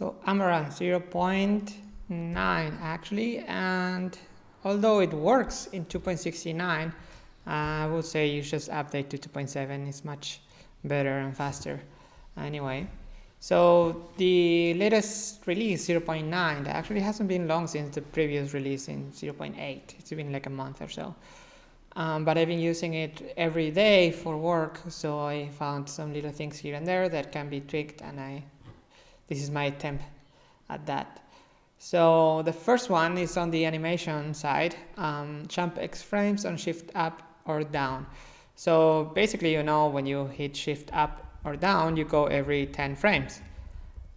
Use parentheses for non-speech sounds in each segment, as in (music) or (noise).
So Amaranth 0.9 actually, and although it works in 2.69, I would say you just update to 2.7. It's much better and faster. Anyway, so the latest release 0.9 that actually hasn't been long since the previous release in 0.8. It's been like a month or so. Um, but I've been using it every day for work, so I found some little things here and there that can be tweaked, and I this is my attempt at that. So the first one is on the animation side, um, jump X frames on shift up or down. So basically, you know, when you hit shift up or down, you go every 10 frames,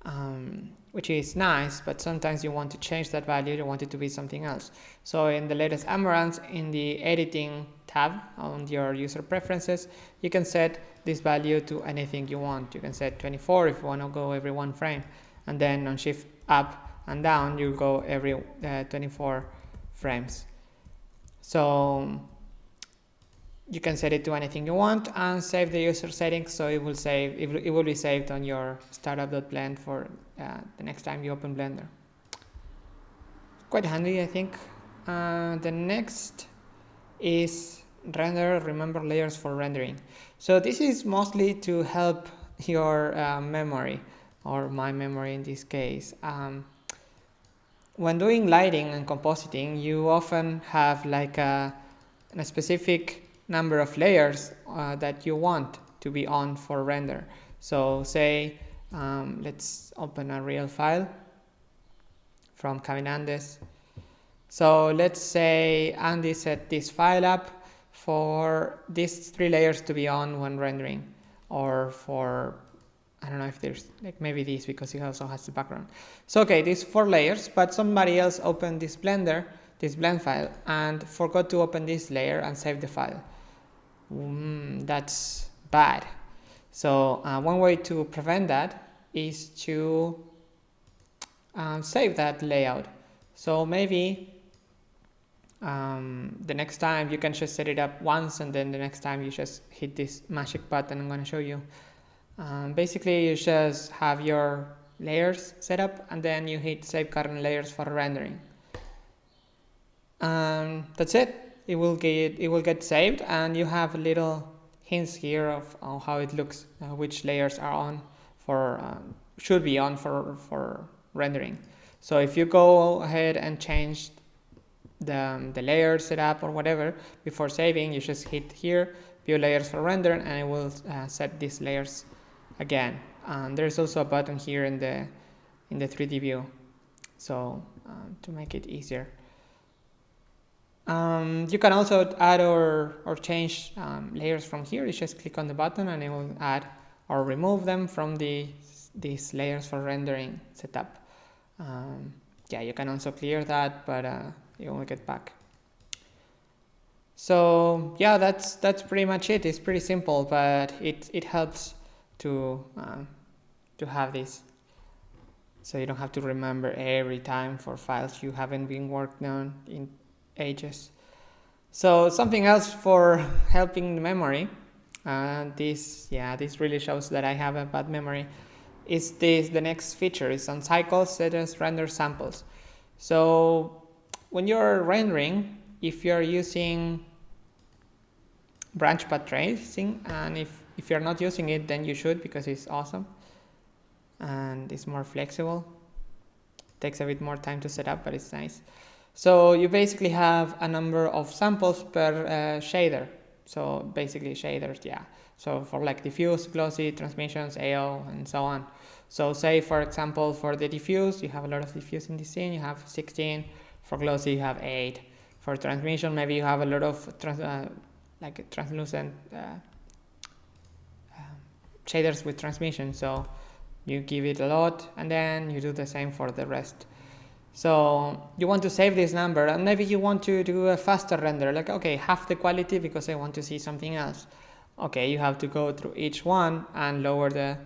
um, which is nice, but sometimes you want to change that value, you want it to be something else. So in the latest Amaranth, in the editing tab on your user preferences, you can set this value to anything you want. You can set 24 if you want to go every one frame, and then on shift up and down, you go every uh, 24 frames. So you can set it to anything you want and save the user settings so it will save it will be saved on your startup.blend for uh, the next time you open blender. Quite handy i think. Uh, the next is render remember layers for rendering. So this is mostly to help your uh, memory or my memory in this case. Um, when doing lighting and compositing you often have like a, a specific number of layers uh, that you want to be on for render. So say, um, let's open a real file from Caminandes. So let's say Andy set this file up for these three layers to be on when rendering or for I don't know if there's like maybe this because it also has the background. So okay, these four layers, but somebody else opened this Blender, this blend file and forgot to open this layer and save the file mm, that's bad. So uh, one way to prevent that is to um, save that layout. So maybe um, the next time you can just set it up once and then the next time you just hit this magic button I'm going to show you. Um, basically you just have your layers set up and then you hit save current layers for rendering. Um, that's it it will get it will get saved and you have little hints here of how it looks uh, which layers are on for um, should be on for for rendering. So if you go ahead and change the, um, the layer setup or whatever before saving you just hit here view layers for render and it will uh, set these layers again. And there's also a button here in the in the 3d view. So uh, to make it easier um, you can also add or, or change um, layers from here. You just click on the button and it will add or remove them from the these layers for rendering setup. Um, yeah, you can also clear that, but uh, you will get back. So yeah, that's that's pretty much it. It's pretty simple, but it it helps to uh, to have this, so you don't have to remember every time for files you haven't been working on in ages. So something else for helping the memory, uh, this, yeah, this really shows that I have a bad memory, is this, the next feature is on cycles, set as render samples. So when you're rendering, if you're using branch path tracing, and if, if you're not using it, then you should because it's awesome and it's more flexible. takes a bit more time to set up, but it's nice. So you basically have a number of samples per uh, shader. So basically shaders, yeah. So for like diffuse, glossy, transmissions, AO, and so on. So say, for example, for the diffuse, you have a lot of diffuse in the scene, you have 16. For glossy, you have 8. For transmission, maybe you have a lot of trans uh, like translucent uh, um, shaders with transmission. So you give it a lot, and then you do the same for the rest. So you want to save this number and maybe you want to do a faster render like okay half the quality because I want to see something else. Okay you have to go through each one and lower the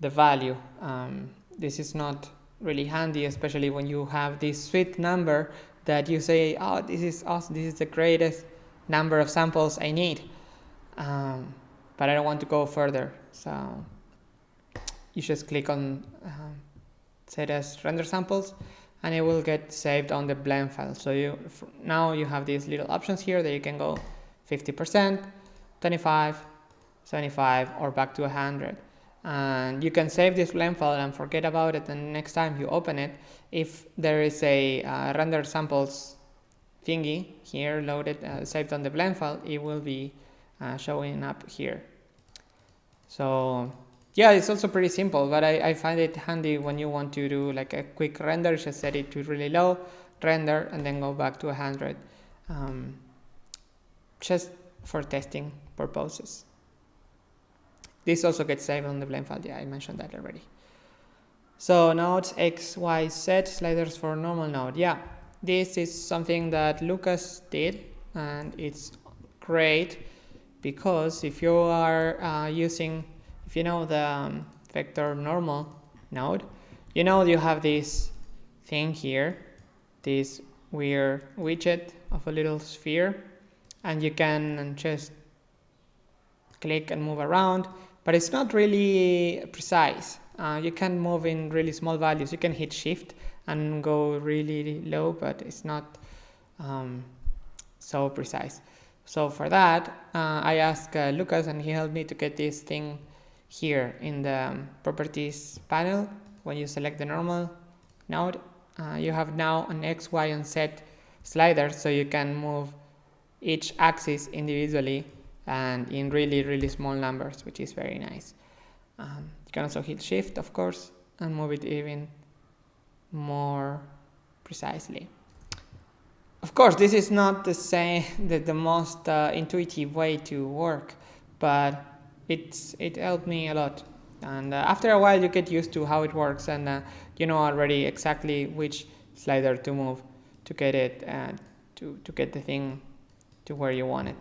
the value. Um, this is not really handy especially when you have this sweet number that you say oh this is awesome this is the greatest number of samples I need um, but I don't want to go further so you just click on um, set as render samples and it will get saved on the blend file. So you now you have these little options here that you can go 50%, 25, 75 or back to 100 and you can save this blend file and forget about it and next time you open it. If there is a uh, render samples thingy here loaded uh, saved on the blend file it will be uh, showing up here. So yeah it's also pretty simple but I, I find it handy when you want to do like a quick render just set it to really low render and then go back to 100 um, just for testing purposes. This also gets saved on the blend file yeah I mentioned that already. So nodes X, Y, Z sliders for normal node. Yeah this is something that Lucas did and it's great because if you are uh, using if you know the um, vector normal node you know you have this thing here this weird widget of a little sphere and you can just click and move around but it's not really precise. Uh, you can move in really small values. You can hit shift and go really low but it's not um, so precise. So for that uh, I asked uh, Lucas and he helped me to get this thing here in the properties panel when you select the normal node uh, you have now an x y and z slider so you can move each axis individually and in really really small numbers which is very nice. Um, you can also hit shift of course and move it even more precisely. Of course this is not the same (laughs) the, the most uh, intuitive way to work but it's it helped me a lot. And uh, after a while you get used to how it works and uh, you know already exactly which slider to move to get it uh, to, to get the thing to where you want it.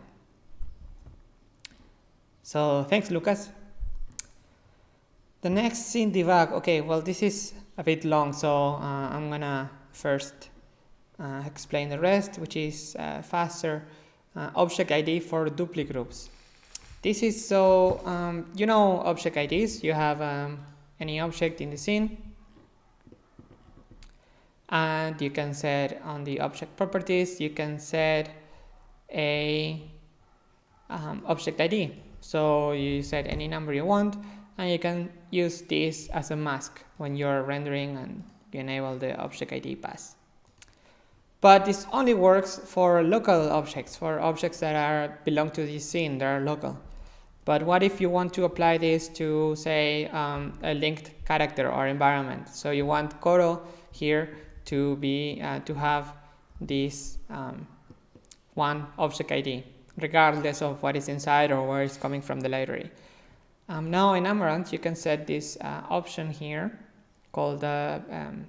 So thanks Lucas. The next scene debug. Okay well this is a bit long so uh, I'm gonna first uh, explain the rest which is faster object ID for duplicate groups this is so, um, you know object IDs, you have um, any object in the scene and you can set on the object properties, you can set a um, object ID. So you set any number you want and you can use this as a mask when you're rendering and you enable the object ID pass. But this only works for local objects, for objects that are belong to this scene, that are local. But what if you want to apply this to, say, um, a linked character or environment? So you want Koro here to be uh, to have this um, one object ID, regardless of what is inside or where it's coming from the library. Um, now in Amaranth, you can set this uh, option here called, uh, um,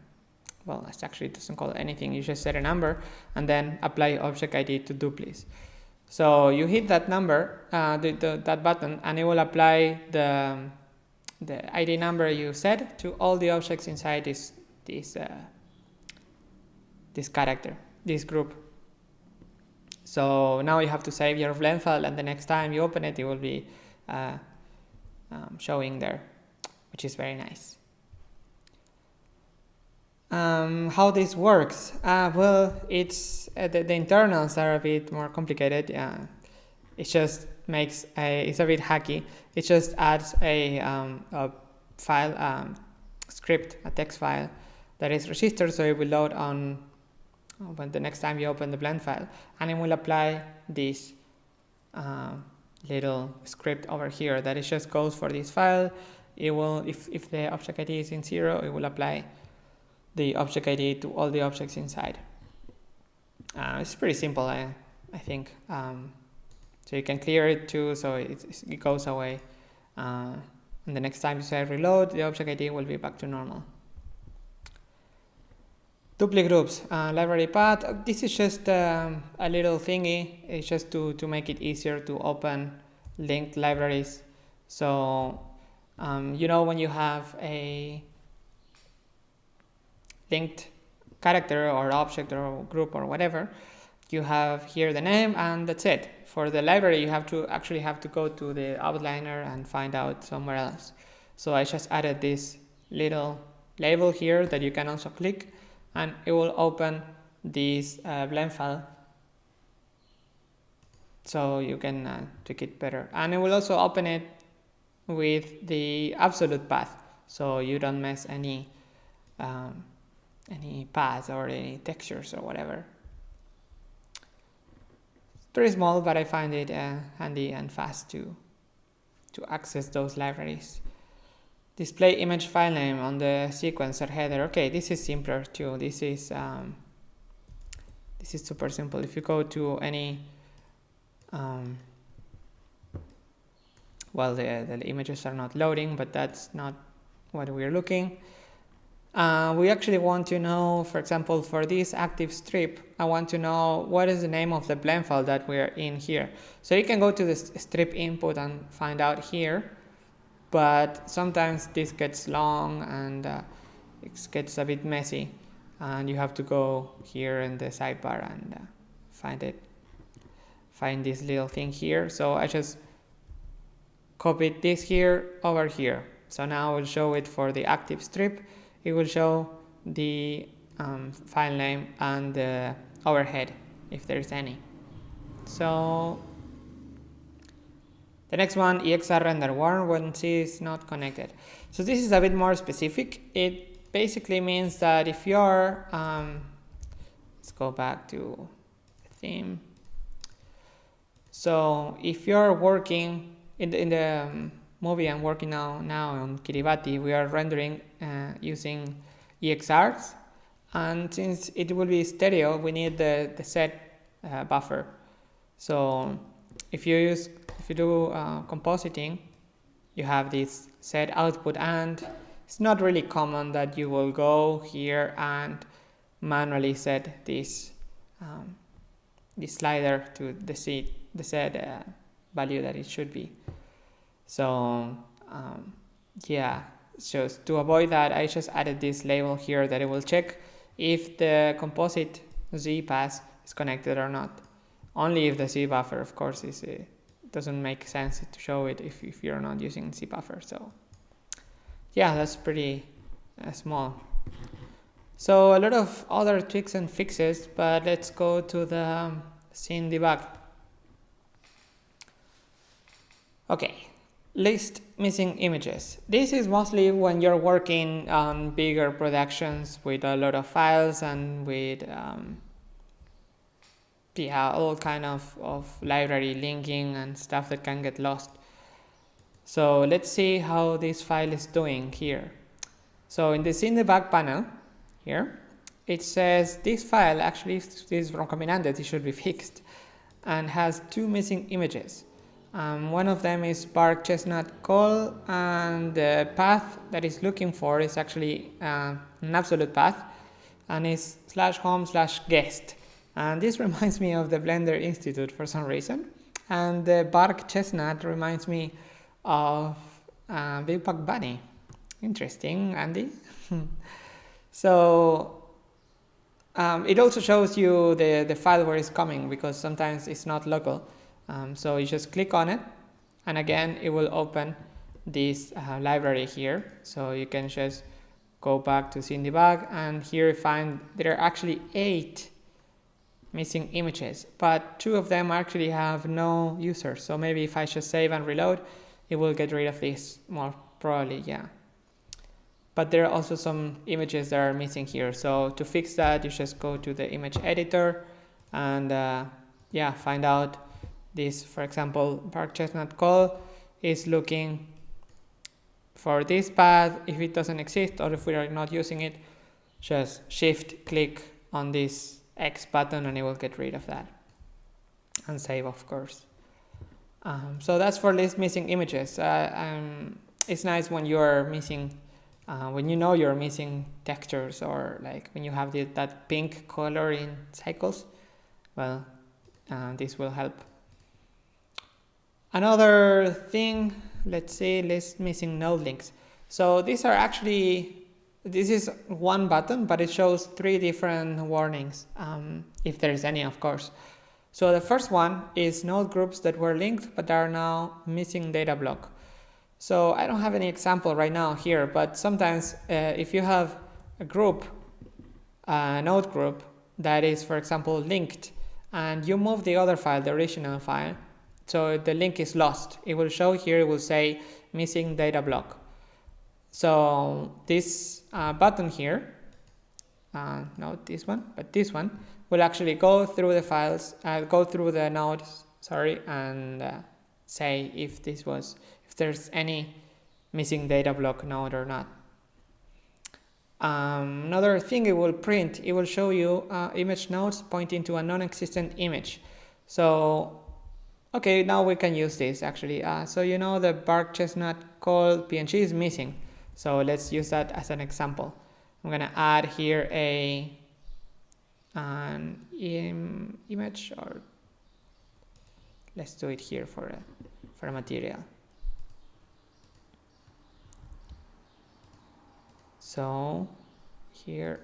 well, it actually doesn't call anything. You just set a number and then apply object ID to duplies. So you hit that number, uh, the, the, that button, and it will apply the, the ID number you set to all the objects inside this, this, uh, this character, this group. So now you have to save your blend file, and the next time you open it, it will be uh, um, showing there, which is very nice. Um, how this works? Uh, well, it's uh, the, the, internals are a bit more complicated. Yeah, it just makes a it's a bit hacky. It just adds a, um, a file um, script, a text file that is registered, so it will load on when the next time you open the blend file, and it will apply this uh, little script over here that it just goes for this file. It will, if if the object ID is in zero, it will apply the object ID to all the objects inside. Uh, it's pretty simple, I, I think. Um, so you can clear it too, so it, it goes away. Uh, and the next time you say reload, the object ID will be back to normal. Duplicate groups, uh, library path. This is just um, a little thingy. It's just to, to make it easier to open linked libraries. So, um, you know, when you have a linked character or object or group or whatever, you have here the name and that's it. For the library, you have to actually have to go to the outliner and find out somewhere else. So I just added this little label here that you can also click and it will open this uh, blend file so you can uh, tweak it better and it will also open it with the absolute path so you don't mess any um, any paths or any textures or whatever. Very small but I find it uh, handy and fast to to access those libraries. Display image file name on the sequencer header. Okay this is simpler too. This is um, this is super simple. If you go to any um, well the, the images are not loading but that's not what we're looking uh, we actually want to know for example for this active strip I want to know what is the name of the blend file that we're in here. So you can go to the strip input and find out here but sometimes this gets long and uh, it gets a bit messy and you have to go here in the sidebar and uh, find it find this little thing here. So I just copied this here over here. So now I will show it for the active strip it will show the um, file name and the overhead if there's any. So the next one EXR render warn when C is not connected. So this is a bit more specific. It basically means that if you're um, let's go back to the theme. So if you're working in the, in the um, movie I'm working now, now on Kiribati, we are rendering uh, using EXRs. And since it will be stereo, we need the, the Z uh, buffer. So if you use, if you do uh, compositing, you have this Z output and it's not really common that you will go here and manually set this um, this slider to the set, the set uh, value that it should be. So um, yeah, so to avoid that, I just added this label here that it will check if the composite Z pass is connected or not. Only if the Z buffer, of course, is uh, doesn't make sense to show it if, if you're not using Z buffer. So yeah, that's pretty uh, small. So a lot of other tweaks and fixes, but let's go to the um, scene debug. Okay, list missing images. This is mostly when you're working on bigger productions with a lot of files and with um, yeah, all kind of, of library linking and stuff that can get lost. So let's see how this file is doing here. So in this in the debug panel here, it says this file actually is from Caminandes, it should be (laughs) fixed and has two missing images. Um, one of them is bark chestnut call and the path that it's looking for is actually uh, an absolute path and is slash home slash guest and this (laughs) reminds me of the Blender Institute for some reason and the bark chestnut reminds me of uh, Big Buck Bunny. Interesting, Andy. (laughs) so um, it also shows you the, the file where it's coming because sometimes it's not local. Um, so you just click on it and again it will open this uh, library here. So you can just go back to debug and here you find there are actually eight missing images but two of them actually have no users. So maybe if I just save and reload it will get rid of this more probably yeah. But there are also some images that are missing here. So to fix that you just go to the image editor and uh, yeah find out this for example bark chestnut call is looking for this path. If it doesn't exist or if we are not using it just shift click on this X button and it will get rid of that and save of course. Um, so that's for list missing images. Uh, um, it's nice when you're missing uh, when you know you're missing textures or like when you have the, that pink color in cycles. Well uh, this will help another thing let's say list missing node links so these are actually this is one button, but it shows three different warnings, um, if there is any, of course. So the first one is node groups that were linked but are now missing data block. So I don't have any example right now here, but sometimes uh, if you have a group, a node group that is, for example, linked, and you move the other file, the original file, so the link is lost. It will show here, it will say missing data block. So this uh, button here, uh, not this one, but this one, will actually go through the files, uh, go through the nodes, sorry, and uh, say if this was, if there's any missing data block node or not. Um, another thing it will print, it will show you uh, image nodes pointing to a non-existent image. So, okay, now we can use this actually. Uh, so you know the bark chestnut called PNG is missing. So let's use that as an example. I'm gonna add here a an Im image or let's do it here for a, for a material. So here,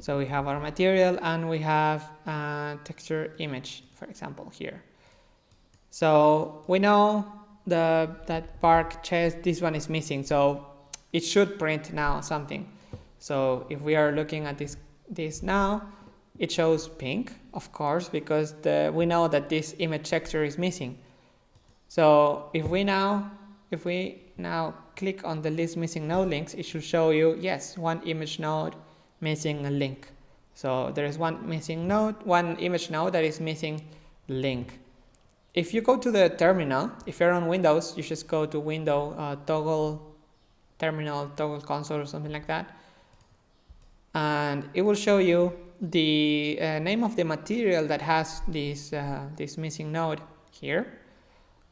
so we have our material and we have a texture image, for example, here. So we know the that bark chest, this one is missing, so it should print now something. So if we are looking at this this now, it shows pink, of course, because the, we know that this image texture is missing. So if we now if we now click on the list missing node links, it should show you, yes, one image node missing a link. So there is one missing node, one image node that is missing link. If you go to the terminal, if you're on Windows, you just go to window uh, toggle terminal, toggle console or something like that. And it will show you the uh, name of the material that has this, uh, this missing node here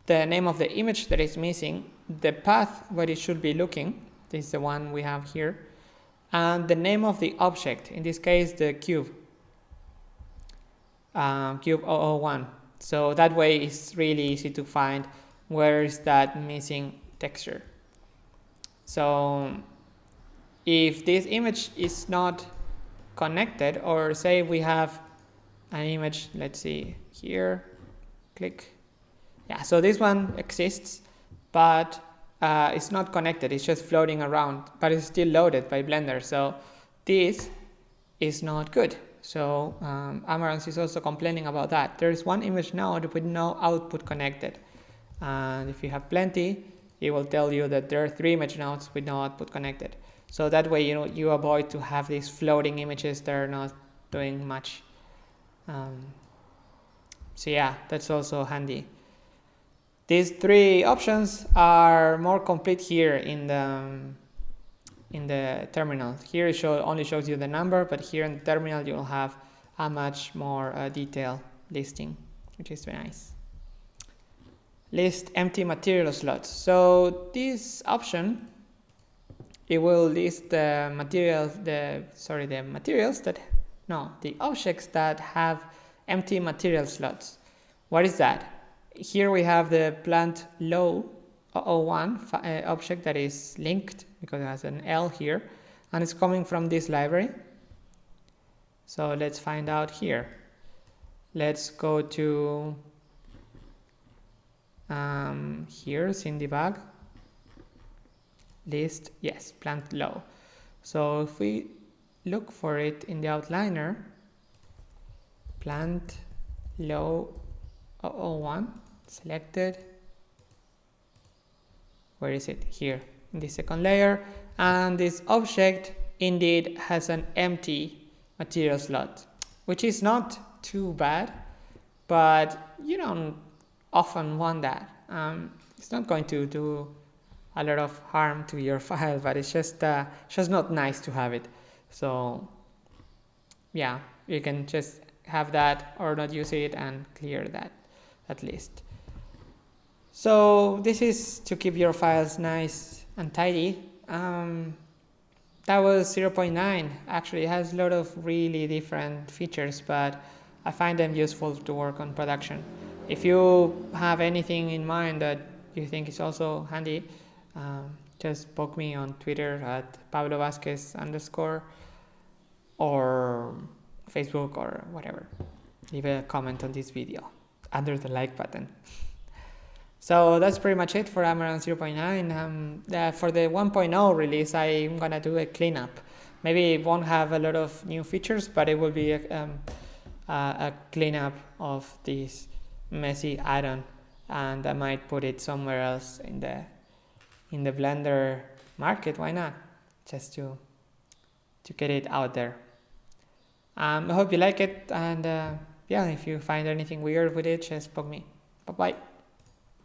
the name of the image that is missing, the path where it should be looking, this is the one we have here, and the name of the object, in this case the cube, um, cube 001. So that way it's really easy to find where is that missing texture. So if this image is not connected, or say we have an image, let's see here, click, yeah, so this one exists, but uh, it's not connected. It's just floating around, but it's still loaded by Blender. So this is not good. So um, Amaranth is also complaining about that. There is one image node with no output connected. And if you have plenty, it will tell you that there are three image nodes with no output connected. So that way, you know, you avoid to have these floating images that are not doing much. Um, so yeah, that's also handy. These three options are more complete here in the in the terminal. Here it show, only shows you the number, but here in the terminal you will have a much more uh, detailed listing, which is very nice. List empty material slots. So this option, it will list the materials, the sorry, the materials that no, the objects that have empty material slots. What is that? Here we have the plant low 01 uh, object that is linked because it has an L here and it's coming from this library. So let's find out here. Let's go to um, here, scene debug, list, yes, plant low. So if we look for it in the outliner, plant low 001, selected. Where is it? Here in the second layer. And this object indeed has an empty material slot which is not too bad but you don't often want that um, it's not going to do a lot of harm to your (laughs) file but it's just uh, just not nice to have it. So yeah you can just have that or not use it and clear that at least so this is to keep your files nice and tidy. Um, that was 0.9. Actually, it has a lot of really different features, but I find them useful to work on production. If you have anything in mind that you think is also handy, um, just poke me on Twitter at Pablo Vazquez underscore or Facebook or whatever. Leave a comment on this video under the like button. So that's pretty much it for Amaranth 0.9. Um, uh, for the 1.0 release, I'm gonna do a cleanup. Maybe it won't have a lot of new features, but it will be a, um, a cleanup of this messy add-on, and I might put it somewhere else in the in the Blender market. Why not? Just to to get it out there. Um, I hope you like it, and uh, yeah, if you find anything weird with it, just poke me. Bye bye.